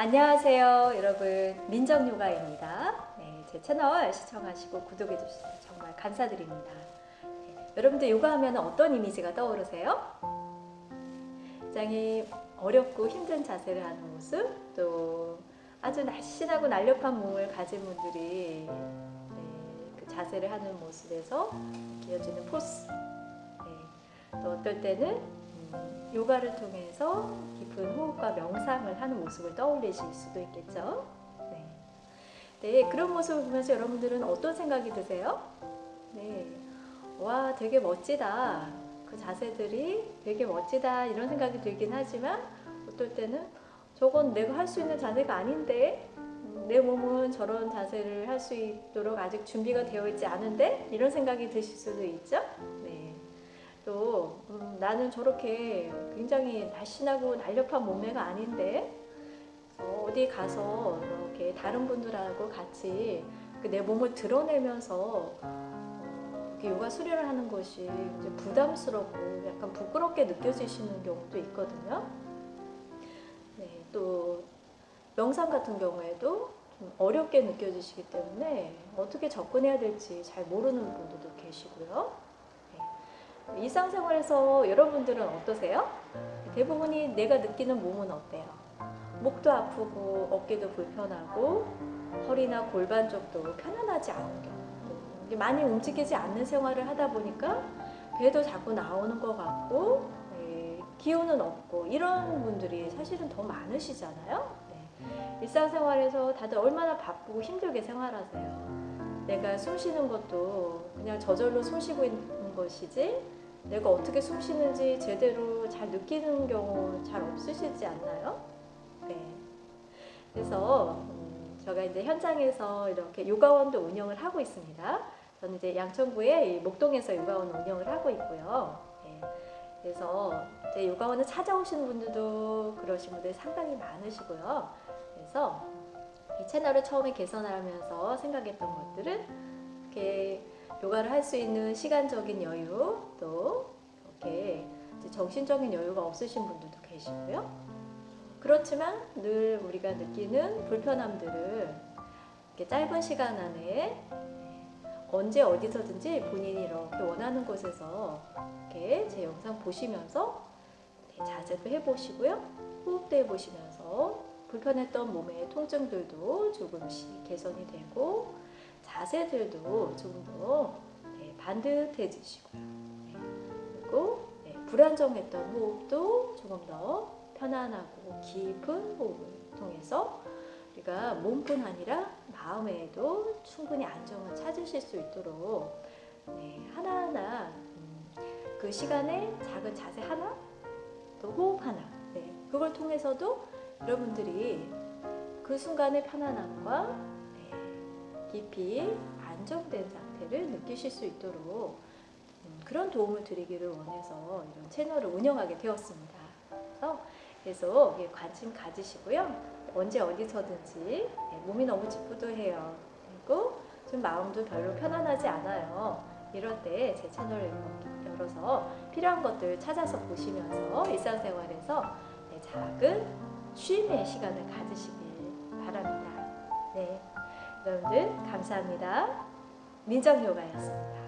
안녕하세요 여러분. 민정요가입니다. 네, 제 채널 시청하시고 구독해 주셔서 정말 감사드립니다. 네, 여러분들 요가하면 어떤 이미지가 떠오르세요? 굉장히 어렵고 힘든 자세를 하는 모습 또 아주 날씬하고 날렵한 몸을 가진 분들이 네, 그 자세를 하는 모습에서 이어지는 포스. 네, 또 어떨 때는 음, 요가를 통해서 깊은 호흡과 명상을 하는 모습을 떠올리실 수도 있겠죠. 네. 네, 그런 모습을 보면서 여러분들은 어떤 생각이 드세요? 네, 와, 되게 멋지다. 그 자세들이 되게 멋지다. 이런 생각이 들긴 하지만 어떨 때는 저건 내가 할 수 있는 자세가 아닌데 음, 내 몸은 저런 자세를 할 수 있도록 아직 준비가 되어 있지 않은데 이런 생각이 드실 수도 있죠. 네. 또 음, 나는 저렇게 굉장히 날씬하고 날렵한 몸매가 아닌데 어, 어디 가서 이렇게 다른 분들하고 같이 그내 몸을 드러내면서 어, 이렇게 요가 수련을 하는 것이 부담스럽고 약간 부끄럽게 느껴지시는 경우도 있거든요. 네, 또 명상 같은 경우에도 좀 어렵게 느껴지시기 때문에 어떻게 접근해야 될지 잘 모르는 분들도 계시고요. 네. 일상생활에서 여러분들은 어떠세요? 대부분이 내가 느끼는 몸은 어때요? 목도 아프고 어깨도 불편하고 허리나 골반 쪽도 편안하지 않은 경우 많이 움직이지 않는 생활을 하다 보니까 배도 자꾸 나오는 것 같고 네, 기운은 없고 이런 분들이 사실은 더 많으시잖아요. 네. 일상생활에서 다들 얼마나 바쁘고 힘들게 생활하세요. 내가 숨 쉬는 것도 그냥 저절로 숨 쉬고 있는 것이지 내가 어떻게 숨 쉬는지 제대로 잘 느끼는 경우 잘 없으시지 않나요? 네. 그래서 음, 제가 이제 현장에서 이렇게 요가원도 운영을 하고 있습니다. 저는 이제 양천구에 목동에서 요가원 운영을 하고 있고요. 네. 그래서 제 요가원을 찾아오시는 분들도 그러신 분들이 상당히 많으시고요. 그래서 이 채널을 처음에 개선하면서 생각했던 것들은 이렇게 요가를 할 수 있는 시간적인 여유 또 이렇게 정신적인 여유가 없으신 분들도 계시고요. 그렇지만 늘 우리가 느끼는 불편함들을 이렇게 짧은 시간 안에 언제 어디서든지 본인이 이렇게 원하는 곳에서 이렇게 제 영상 보시면서 자세도 해보시고요. 호흡도 해보시면서 불편했던 몸의 통증들도 조금씩 개선이 되고 자세들도 조금 더 네, 반듯해지시고요. 네, 그리고 네, 불안정했던 호흡도 조금 더 편안하고 깊은 호흡을 통해서 우리가 몸뿐 아니라 마음에도 충분히 안정을 찾으실 수 있도록 네, 하나하나 음, 그 시간에 작은 자세 하나 또 호흡 하나 네, 그걸 통해서도 여러분들이 그 순간의 편안함과 깊이 안정된 상태를 느끼실 수 있도록 음, 그런 도움을 드리기를 원해서 이런 채널을 운영하게 되었습니다. 그래서 계속 관심 가지시고요. 언제 어디서든지 몸이 너무 찌뿌둥해요. 그리고 좀 마음도 별로 편안하지 않아요. 이럴 때 제 채널을 열어서 필요한 것들 찾아서 보시면서 일상생활에서 작은 쉼의 시간을 가지시길 바랍니다. 네. 여러분들 감사합니다. 민정요가였습니다.